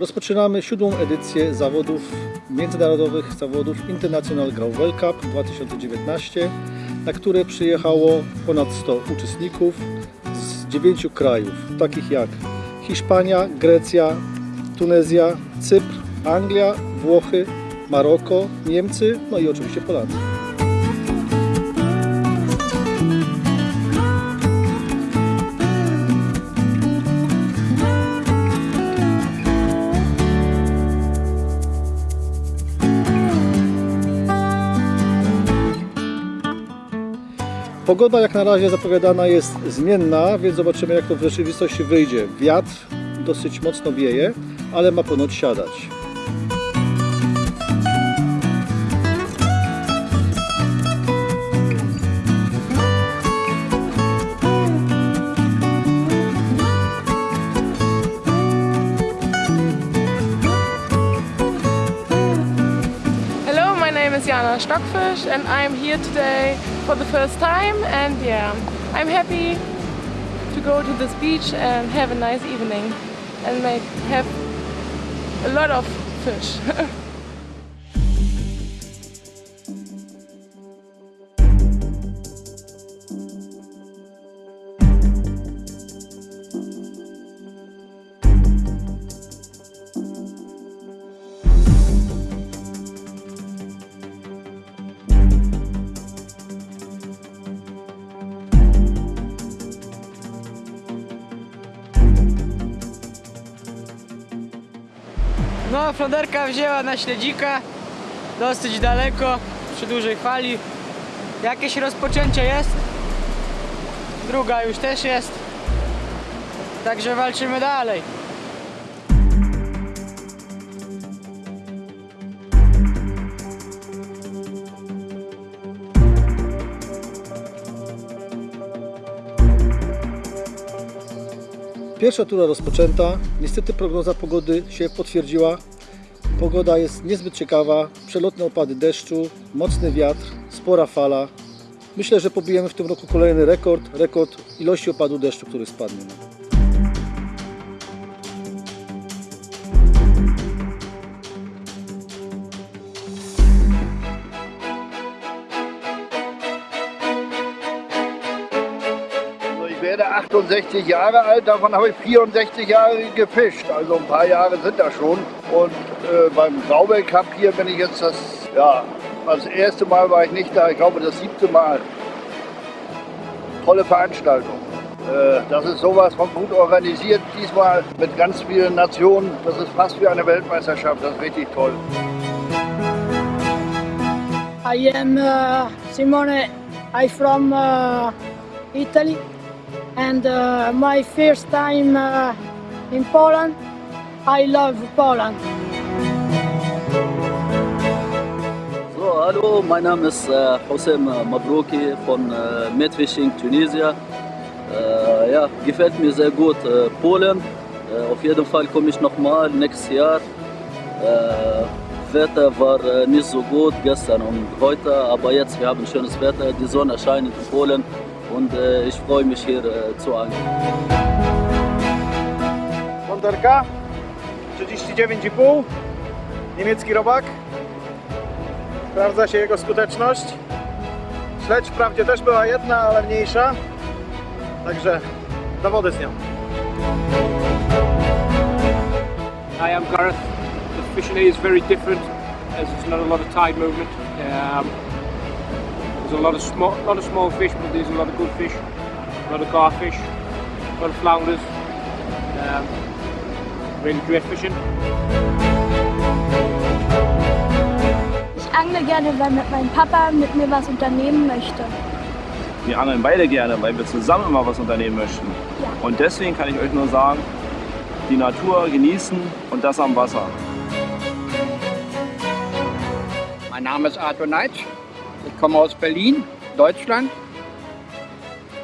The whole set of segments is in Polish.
Rozpoczynamy siódmą edycję zawodów międzynarodowych zawodów International Gravel Cup 2019, na które przyjechało ponad 100 uczestników z dziewięciu krajów, takich jak Hiszpania, Grecja, Tunezja, Cypr, Anglia, Włochy, Maroko, Niemcy, no i oczywiście Polacy. Pogoda jak na razie zapowiadana jest zmienna, więc zobaczymy jak to w rzeczywistości wyjdzie. Wiatr dosyć mocno wieje, ale ma ponoć siadać. Hello, my name is Jana Stockfish and I'm here today for the first time and yeah, I'm happy to go to this beach and have a nice evening and make have a lot of fish. Floderka wzięła na śledzika dosyć daleko, przy dużej fali. Jakieś rozpoczęcie jest. Druga już też jest. Także walczymy dalej. Pierwsza tura rozpoczęta. Niestety prognoza pogody się potwierdziła. Pogoda jest niezbyt ciekawa. Przelotne opady deszczu, mocny wiatr, spora fala. Myślę, że pobijemy w tym roku kolejny rekord, rekord ilości opadu deszczu, który spadnie. 68 Jahre alt, davon habe ich 64 Jahre gefischt. Also ein paar Jahre sind das schon. Und äh, beim Graubel Cup hier bin ich jetzt das, ja, das erste Mal war ich nicht da, ich glaube das siebte Mal. Tolle Veranstaltung. Äh, das ist sowas von gut organisiert, diesmal mit ganz vielen Nationen. Das ist fast wie eine Weltmeisterschaft, das ist richtig toll. I am uh, Simone. I'm from uh, Italy, and uh, my first time uh, in Poland. I love Poland. So, hallo, mein Name ist äh, Hossein Mabrouki von äh, Medfishing Tunisia. Äh, ja, gefällt mir sehr gut äh, Polen. Äh, auf jeden Fall komme ich nochmal nächstes Jahr. Äh, Wetter war äh, nicht so gut gestern und heute, aber jetzt wir haben schönes Wetter. Die Sonne scheint in Polen und äh, ich freue mich hier äh, zu angeln. Wonderka 39,5 niemiecki robak sprawdza się jego skuteczność śledź wprawdzie też była jedna, ale mniejsza także do wody z nią I am Gareth. The fishing is very different as there's not a lot of tide movement. Um, there's a lot of small, lot of small fish, but there's a lot of good fish. A lot of garfish, a lot of flounders. Um, really great fishing. Ich angle gerne, weil mit meinem Papa mit mir was unternehmen möchte. Wir angeln beide gerne, weil wir zusammen immer was unternehmen möchten. Ja. Und deswegen kann ich euch nur sagen, die Natur genießen und das am Wasser. Mein Name ist Arthur Neitsch. Ich komme aus Berlin, Deutschland.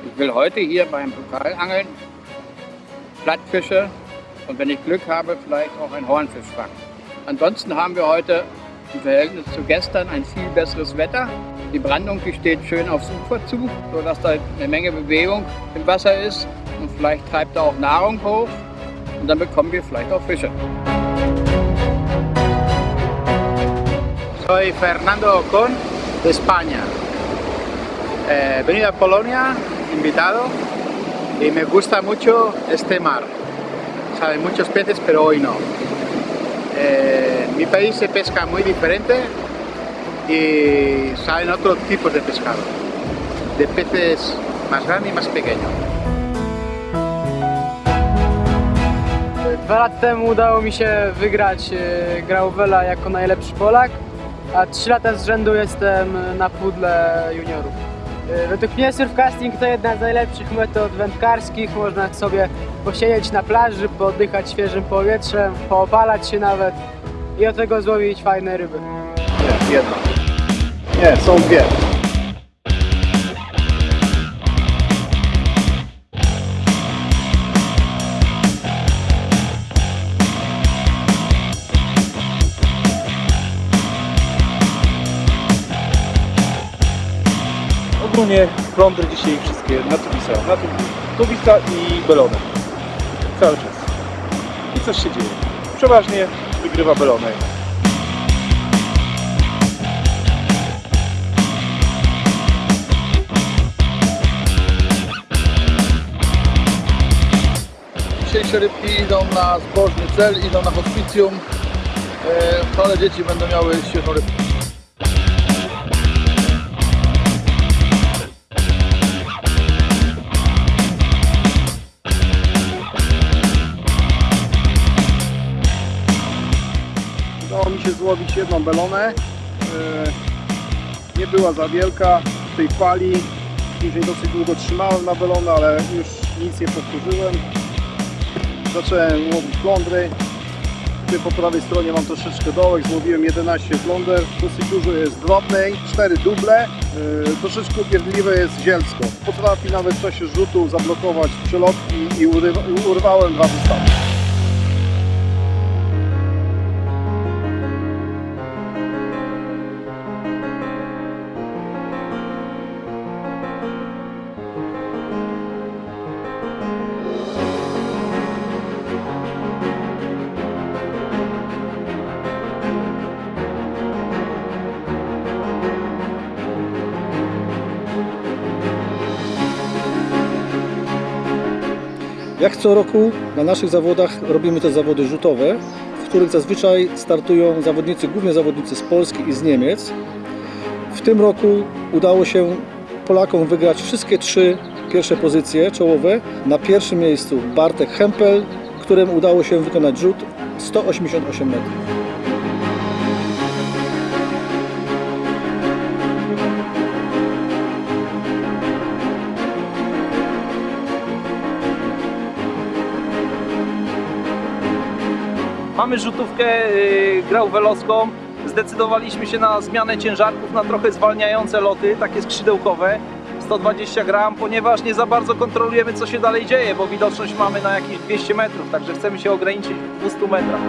Ich will heute hier beim Pokalangeln Plattfische und wenn ich Glück habe, vielleicht auch ein Hornfisch fangen. Ansonsten haben wir heute im Verhältnis zu gestern ein viel besseres Wetter. Die Brandung die steht schön aufs Ufer zu, sodass da eine Menge Bewegung im Wasser ist und vielleicht treibt da auch Nahrung hoch. und dann bekommen wir vielleicht auch Fische. Soy Fernando Ocon de España. Eh, he venido a Polonia, invitado, y me gusta mucho este mar. Saben muchos peces, pero hoy no. Eh, en mi país se pesca muy diferente y salen otros tipos de pescado, de peces más grandes y más pequeños. Dwa lata temu udało mi się wygrać e, Grauvela jako najlepszy Polak, a trzy lata z rzędu jestem na pudle juniorów. E, Według mnie surfcasting to jedna z najlepszych metod wędkarskich. Można sobie posiedzieć na plaży, pooddychać świeżym powietrzem, poopalać się nawet i od tego złowić fajne ryby. Nie, jedna. Nie, są dwie. Ogólnie plądry dzisiaj wszystkie na tubisa. Na tu, tubisa i belonem. Cały czas. I coś się dzieje. Przeważnie wygrywa belonek. Dzisiejsze rybki idą na zbożny cel, idą na hospicjum, ale dzieci będą miały świetną rybkę. Się złowić jedną belonę. E, Nie była za wielka w tej fali. Później dosyć długo trzymałem na belonę, ale już nic nie powtórzyłem. Zacząłem łowić flądry. Tutaj po prawej stronie mam troszeczkę dołek, złowiłem 11 fląder. Dosyć dużo jest drobnej, 4 duble. Yy, troszeczkę upierdliwe jest zielsko. Potrafi nawet w czasie rzutu zablokować przelotki i urywa- urwałem dwa wystawy. Jak co roku na naszych zawodach robimy te zawody rzutowe, w których zazwyczaj startują zawodnicy, głównie zawodnicy z Polski i z Niemiec. W tym roku udało się Polakom wygrać wszystkie trzy pierwsze pozycje czołowe. Na pierwszym miejscu Bartek Hempel, którym udało się wykonać rzut 188 metrów. Mamy rzutówkę y, grauvellowską. Zdecydowaliśmy się na zmianę ciężarków na trochę zwalniające loty, takie skrzydełkowe. 120 gram, ponieważ nie za bardzo kontrolujemy co się dalej dzieje, bo widoczność mamy na jakieś 200 metrów, także chcemy się ograniczyć w 200 metrach.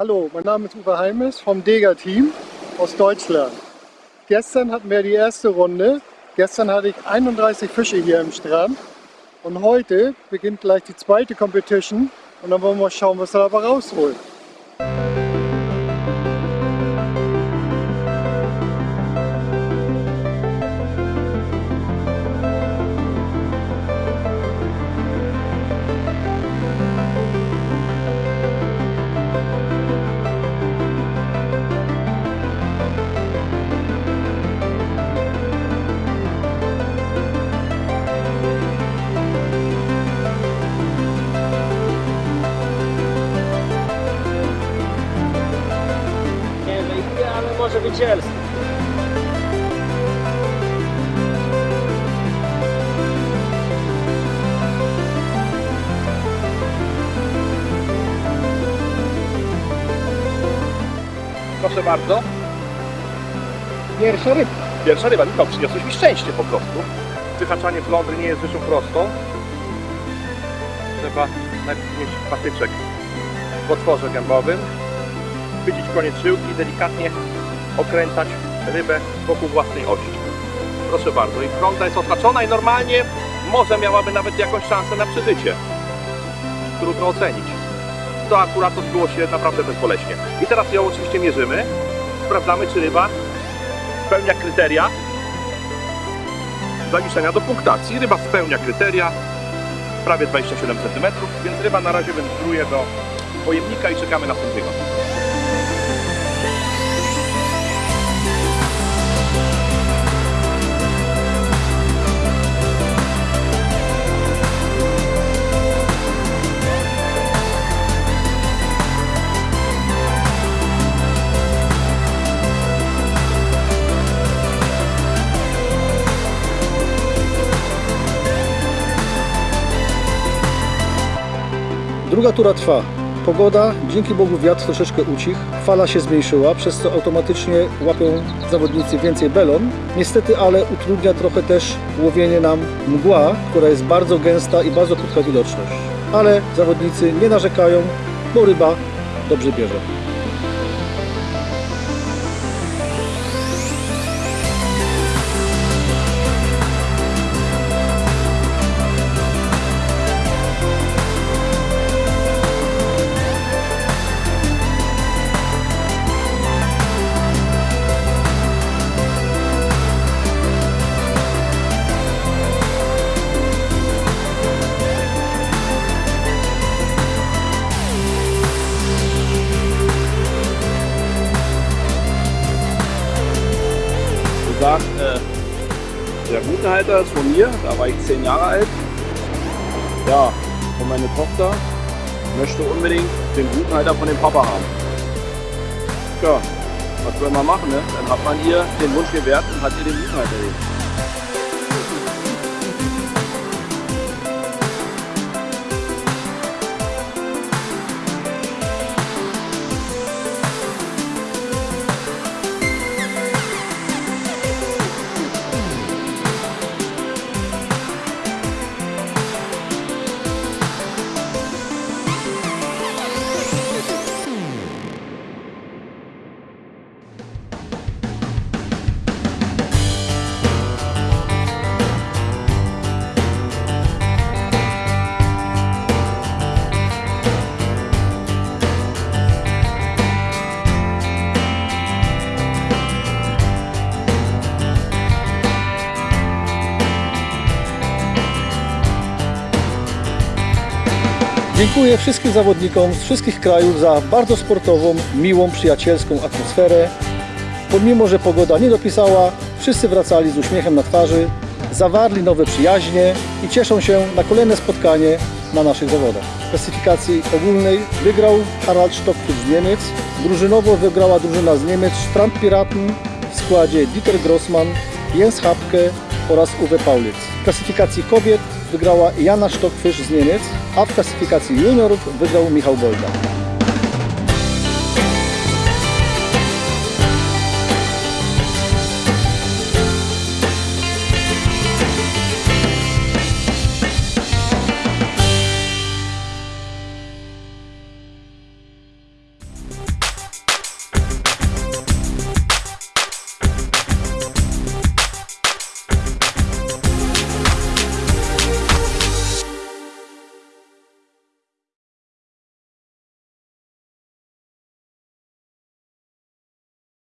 Hallo, mein Name ist Uwe Heimes vom Dega-Team aus Deutschland. Gestern hatten wir die erste Runde. Gestern hatte ich 31 Fische hier im Strand. Und heute beginnt gleich die zweite Competition. Und dann wollen wir mal schauen, was wir dabei rausholen. Zielsko. Proszę bardzo. Pierwsza rybka. Pierwsza ryba, Michał, przyniosłeś mi szczęście po prostu. Wyhaczanie flądry nie jest rzeczą prostą. Trzeba najpierw mieć patyczek w otworze gębowym, chwycić koniec żyłki i delikatnie okręcać rybę wokół własnej osi. Proszę bardzo, i flądra jest otaczona i normalnie może miałaby nawet jakąś szansę na przeżycie. Trudno ocenić. To akurat odbyło się naprawdę bezboleśnie. I teraz ją oczywiście mierzymy. Sprawdzamy, czy ryba spełnia kryteria zaliczenia do punktacji. Ryba spełnia kryteria, prawie 27 cm, więc ryba na razie wędruje do pojemnika i czekamy na sędziego. Druga tura trwa. Pogoda, dzięki Bogu wiatr troszeczkę ucichł, fala się zmniejszyła, przez co automatycznie łapią zawodnicy więcej belon. Niestety, ale utrudnia trochę też łowienie nam mgła, która jest bardzo gęsta i bardzo krótka widoczność. Ale zawodnicy nie narzekają, bo ryba dobrze bierze. Der Routenhalter ist von mir, da war ich zehn Jahre alt. Ja, und meine Tochter möchte unbedingt den Routenhalter von dem Papa haben. Ja, was soll man machen, ne? Dann hat man ihr den Wunsch gewährt und hat ihr den Routenhalter gegeben. Dziękuję wszystkim zawodnikom z wszystkich krajów za bardzo sportową, miłą, przyjacielską atmosferę. Pomimo, że pogoda nie dopisała, wszyscy wracali z uśmiechem na twarzy, zawarli nowe przyjaźnie i cieszą się na kolejne spotkanie na naszych zawodach. W klasyfikacji ogólnej wygrał Harald Stockfisch z Niemiec, drużynowo wygrała drużyna z Niemiec Strandpiraten w składzie Dieter Grossmann, Jens Hapke oraz Uwe Paulitz. W klasyfikacji kobiet wygrała Jana Stockfisch z Niemiec, a w klasyfikacji juniorów wygrał Michał Bolda.